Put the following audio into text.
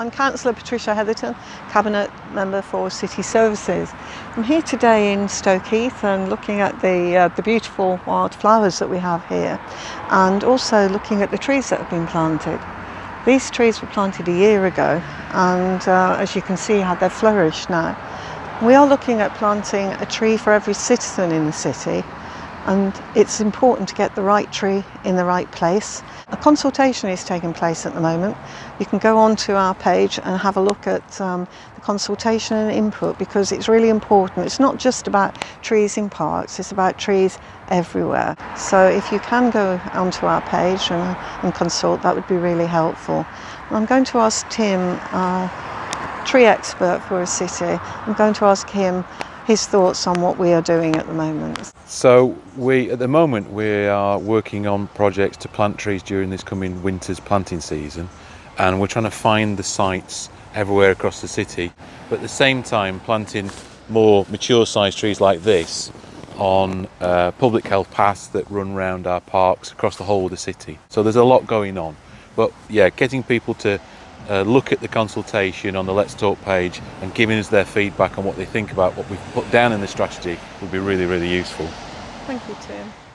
I'm Councillor Patricia Hetherton, Cabinet Member for City Services. I'm here today in Stoke Heath and looking at the, uh, the beautiful wild flowers that we have here and also looking at the trees that have been planted. These trees were planted a year ago and uh, as you can see how they've flourished now. We are looking at planting a tree for every citizen in the city and it's important to get the right tree in the right place. A consultation is taking place at the moment. You can go onto our page and have a look at um, the consultation and input because it's really important. It's not just about trees in parks, it's about trees everywhere. So if you can go onto our page and, and consult, that would be really helpful. I'm going to ask Tim, our tree expert for a city, I'm going to ask him his thoughts on what we are doing at the moment. So we, at the moment, we are working on projects to plant trees during this coming winter's planting season, and we're trying to find the sites everywhere across the city, but at the same time planting more mature sized trees like this on uh, public health paths that run around our parks across the whole of the city. So there's a lot going on. But yeah, getting people to uh, look at the consultation on the Let's Talk page and giving us their feedback on what they think about what we've put down in the strategy would be really, really useful. Thank you, Tim.